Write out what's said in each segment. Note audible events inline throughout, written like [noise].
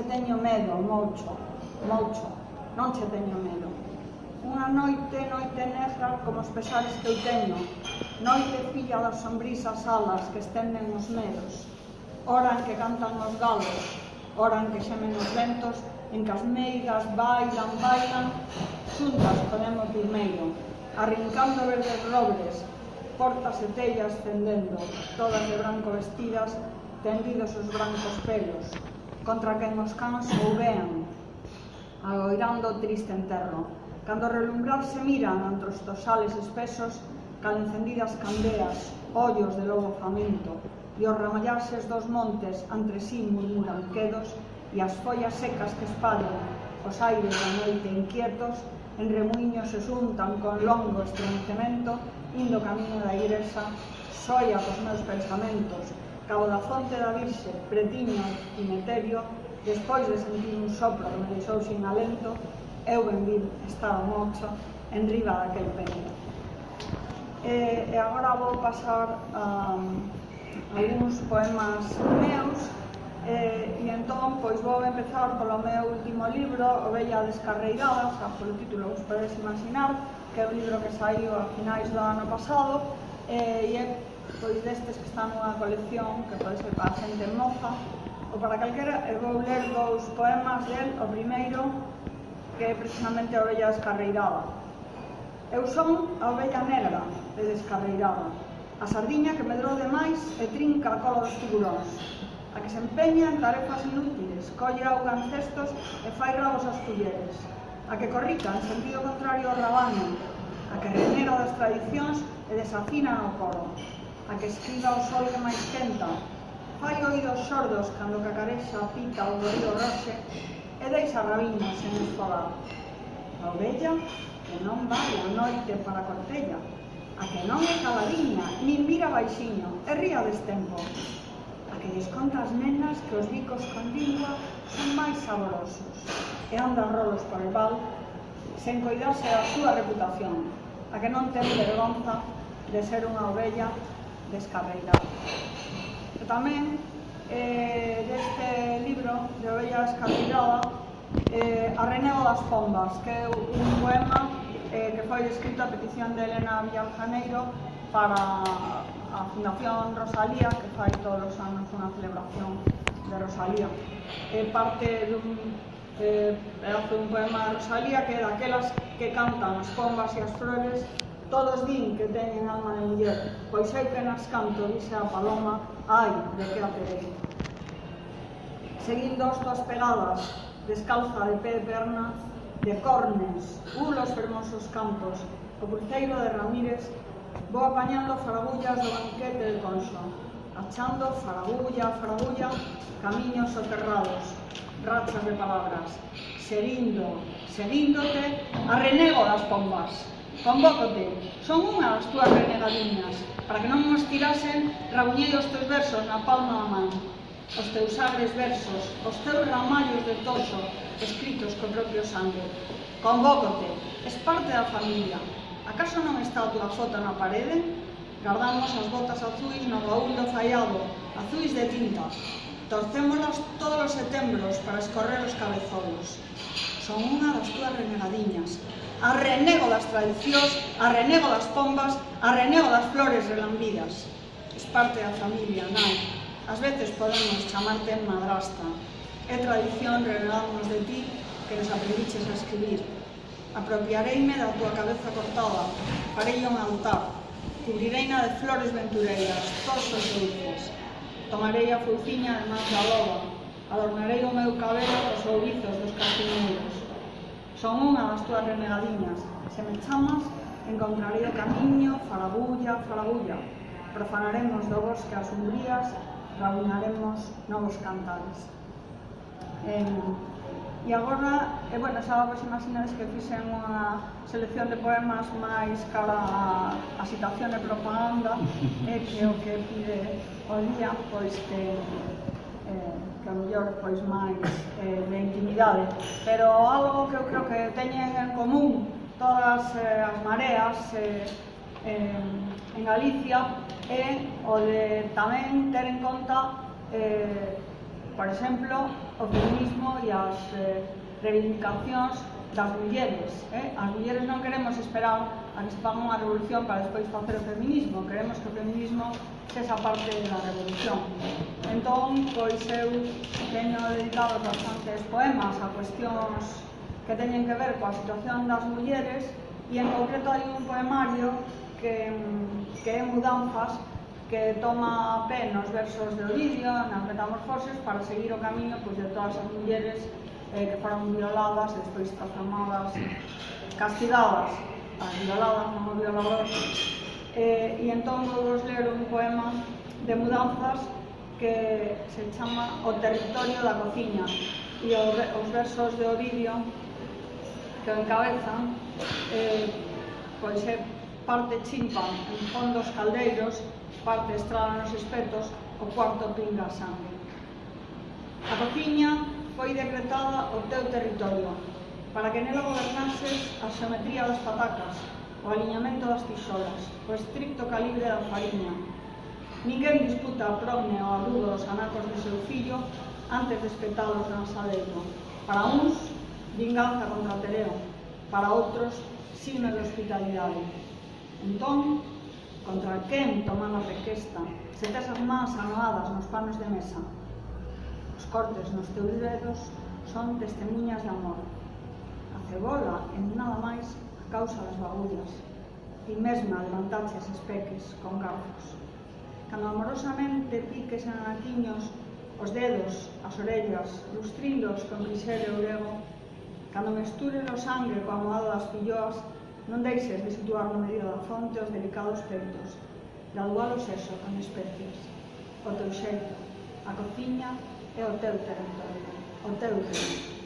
che teño medo, mocho, mocho, non che teño medo. Unha noite, noite negra, como os pesares que eu teño, noite filla das sombrisas alas que estenden os medos, hora en que cantan os galos, hora en que xemen os ventos, en que as meigas bailan, bailan, xuntas podemos durmeiro, arrincando verdes robles, portas e tellas tendendo, todas de branco vestidas, tendidos os brancos pelos, contra quen os cans soubean, agoirando o triste enterro. Cando relumbrar se miran entre os tosales espesos, cal encendidas candeas, ollos de lobo famento, e os ramallarses dos montes entre sí murmuran quedos, e as follas secas que espadan os aires da noite inquietos, en remuiños se xuntan con longo estremecemento, indo camiño da igresa, soia cos meus pensamentos, Cabo da Fonte da Virxe, Pretiño e Meterio, despois de sentir un sopro que me deixou sin alento, eu ben vir estaba mocho en riba daquel peño. E, e agora vou pasar a, a algúns poemas meus e, e entón pois vou empezar polo meu último libro O Descarreirada, xa polo título os podes imaginar que é un libro que saiu a finais do ano pasado e, e é pois destes que están nunha colección que pode ser para a xente moza ou para calquera, e vou ler dous poemas del, o primeiro que é precisamente a ovella descarreirada. Eu son a ovella negra e descarreirada, a sardiña que medrou demais e trinca a cola dos tiburóns, a que se empeña en tarefas inútiles, colle auga en cestos e fai rabos aos culleres, a que corrica en sentido contrario ao rabaño, a que renega das tradicións e desafina no coro, a que escriba o sol que máis quenta, fai oídos sordos cando cacarexa a pita o dorido roxe e deixa rabiña sen esfogar. A ovella que non vai a noite para a cortella, a que non é caladiña, nin mira baixiño, e ría destempo. A que desconta as nenas que os bicos con lingua son máis saborosos e anda rolos por el val sen coidarse da súa reputación, a que non ten vergonza de ser unha ovella descarreirado. E tamén, eh, deste libro de Ovella Descarreirada, eh, Arrenego das Pombas, que é un poema eh, que foi escrito a petición de Elena Villaljaneiro para a Fundación Rosalía, que fai todos os anos unha celebración de Rosalía. É parte dun eh, hace un poema de Rosalía que daquelas que cantan as pombas e as flores todos din que teñen alma de muller, pois hai que nas canto, dixe a paloma, hai de que a terei. Seguindo as tuas pegadas, descalza de pé de perna, de cornes, ulos fermosos campos, o cruceiro de Ramírez, vou apañando farabullas do banquete de Conso, achando farabulla faragulla, farabulla, camiños soterrados, rachas de palabras, serindo, serindote a renego das pombas. Convócote, son unha as túas renegadiñas, para que non nos tirasen rabuñidos teus versos na palma da man. Os teus agres versos, os teus ramallos de toxo, escritos co propio sangue. Convócote, es parte da familia. Acaso non está a túa foto na parede? Guardamos as botas azuis no baúl do fallado, azuis de tinta. torcémolas todos os setembros para escorrer os cabezolos. Son unha das túas renegadiñas, arrenego das tradicións, arrenego das pombas, arrenego das flores relambidas. Es parte da familia, non? As veces podemos chamarte madrasta. É tradición renegarnos de ti que nos aprendiches a escribir. Apropiareime da tua cabeza cortada, farei un altar, cubrireina de flores ventureiras, todos os dulces. Tomarei a fouciña de man da loba, adornarei o meu cabelo cos ouriços dos castiñeiros. Son unha das túas renegadiñas. Se me chamas, encontrarei o camiño, falabulla, falabulla. Profanaremos do bosque as umbrías, rabuñaremos novos cantares. Eh, E agora, e bueno, xa vos pois imaginades que fixen unha selección de poemas máis cara a, a situación de propaganda e que o que pide o día, pois que eh, que a mellor pois máis eh, de intimidade, pero algo que eu creo que teñen en común todas eh, as mareas eh, eh, en Galicia é o de tamén ter en conta eh, por exemplo, o feminismo e as eh, reivindicacións das mulleres. Eh? As mulleres non queremos esperar participaban unha revolución para despois facer o feminismo. queremos que o feminismo esa parte da revolución. Entón, pois eu teño dedicado bastantes poemas a cuestións que teñen que ver coa situación das mulleres e en concreto hai un poemario que, que é Mudanzas que toma a pé nos versos de Ovidio nas metamorfoses para seguir o camiño pois, de todas as mulleres eh, que foron violadas despois transformadas, castigadas. Eh, a Vilalaba, non a Vilalaba, eh, e entón vou vos ler un poema de mudanzas que se chama O territorio da cociña e os versos de Ovidio que encabezan eh, pois é parte chimpa en fondos caldeiros parte estrada nos espetos o cuarto pinga sangue. A cociña foi decretada o teu territorio. Para que nela gobernases a xeometría das patacas, o aliñamento das tixolas, o estricto calibre da fariña. Ninguén disputa a progne ou a dos anacos de seu fillo antes de espetalos na asadeiro. Para uns, vinganza contra Tereo, para outros, signo de hospitalidade. Entón, contra quen toman a requesta, se tes as mans anoadas nos panos de mesa. Os cortes nos teus dedos son testemunhas de amor a cebola en nada máis a causa das bagullas ti mesma levantaxe as peques con gauzos. Cando amorosamente piques a anaquiños os dedos, as orellas, lustrindos con grisel e orego, cando mesturen o sangue coa moada das filloas, non deixes de situar no medio da fonte os delicados peitos, graduar o sexo con especies, o teu xeito, a cociña é o teu territorio, o teu territorio.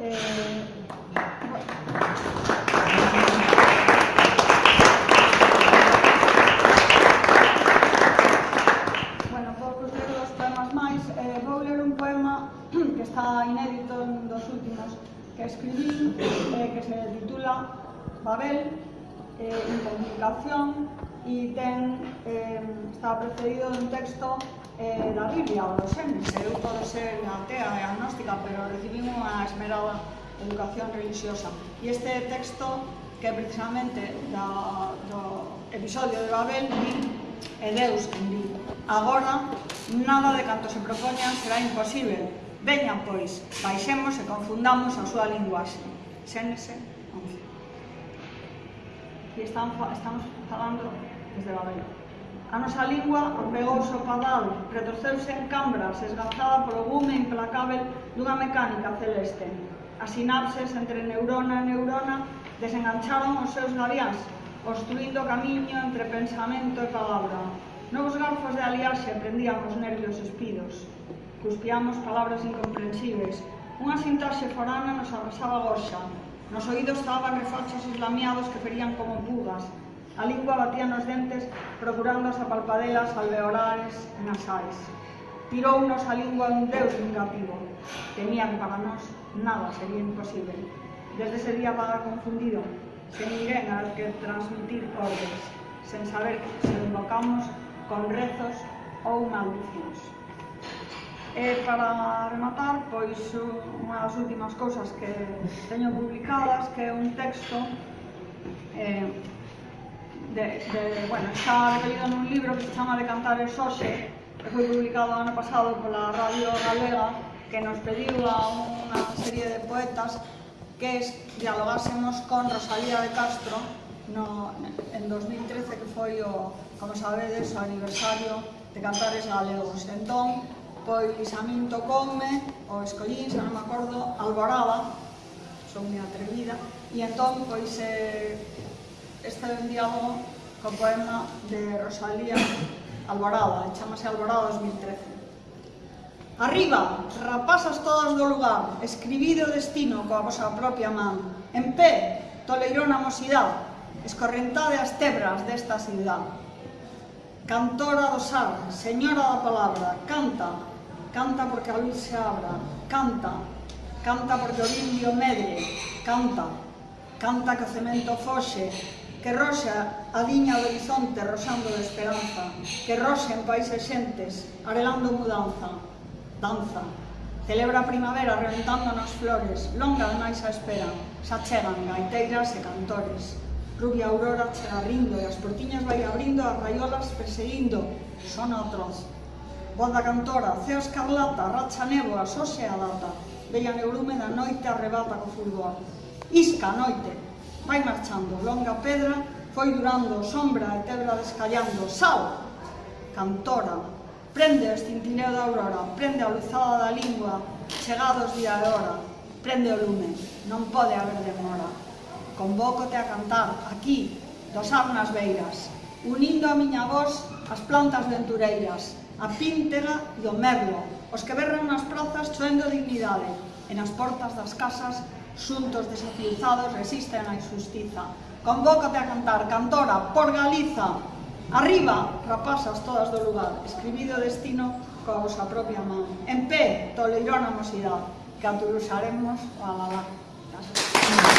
Eh, bueno, poucos ler dos poemas máis. Eh, vou ler un poema [clears throat] que está inédito dos últimos que escribí, eh, que se titula Babel, eh, Incomplicación e ten, eh, está precedido un texto eh, da Biblia ou do Xénesis. Eu podo ser atea e agnóstica, pero recibí unha esmerada educación religiosa. E este texto, que precisamente da, do episodio de Babel, di e Deus que di agora nada de canto se propoñan será imposible veñan pois, baixemos e confundamos a súa linguaxe Xénese 11 que están, estamos falando desde Babel. A nosa lingua apegouse o padal, retorceuse en cambras, esgazada polo gume implacável dunha mecánica celeste. As sinapses entre neurona e neurona desengancharon os seus gaviás, construindo camiño entre pensamento e palabra. Novos garfos de aliaxe prendían os nervios espidos. Cuspiamos palabras incomprensibles. Unha sintaxe forana nos arrasaba gorxa, Nos oídos estaban refachos islamiados que ferían como bugas. A lingua batía nos dentes procurando as apalpadelas alveolares e nasais. Tirounos a lingua un deus vingativo. Temían para nós nada sería imposible. Desde ese día vagar confundido, sen ninguén al que transmitir ordens, sen saber se invocamos con rezos ou maldicións. E para rematar, pois unha das últimas cousas que teño publicadas, que é un texto eh, de, de, bueno, está recollido nun libro que se chama De Cantares xoxe, que foi publicado ano pasado pola Radio Galega, que nos pediu a unha serie de poetas que es, dialogásemos con Rosalía de Castro no, en 2013, que foi, o, como sabedes, o aniversario de Cantares Galegos. Entón, poi Lisaminto Come, o Escollín, se non me acordo, Alborada, son moi atrevida, e entón, pois, eh, este é un diálogo co poema de Rosalía Alborada, chamase Alborada 2013. Arriba, rapazas todas do lugar, escribide o destino coa vosa propia man. En pé, toleirón a escorrentade as tebras desta cidade. Cantora do sar, señora da palabra, canta, canta porque a luz se abra, canta, canta porque o indio medre, canta, canta que o cemento foxe, que roxa a liña do horizonte rosando de esperanza, que roxa en países xentes, arelando mudanza, danza, celebra a primavera reventándonos flores, longa demais a espera, xa chegan gaiteiras e cantores, rubia aurora chega rindo e as portiñas vai abrindo as raiolas perseguindo, son atroz, Boda Cantora, Cea Escarlata, Racha Neboa, Sose a Data, Bella Neurume da Noite arrebata co fulgor. Isca, Noite, vai marchando, longa pedra, foi durando, sombra e tebra descallando, sal, cantora, prende o estintineo da aurora, prende a luzada da lingua, chegados día e hora, prende o lume, non pode haber demora. Convócote a cantar, aquí, dos arnas beiras, unindo a miña voz as plantas ventureiras, a Píntega e o Merlo, os que berran nas prozas choendo dignidade, e nas portas das casas, xuntos desafiuzados resisten a injustiza. Convócate a cantar, cantora, por Galiza! Arriba, rapazas todas do lugar, escribido destino coa vosa propia man. En pé, toleirón a que aturuxaremos o alalá. Gracias.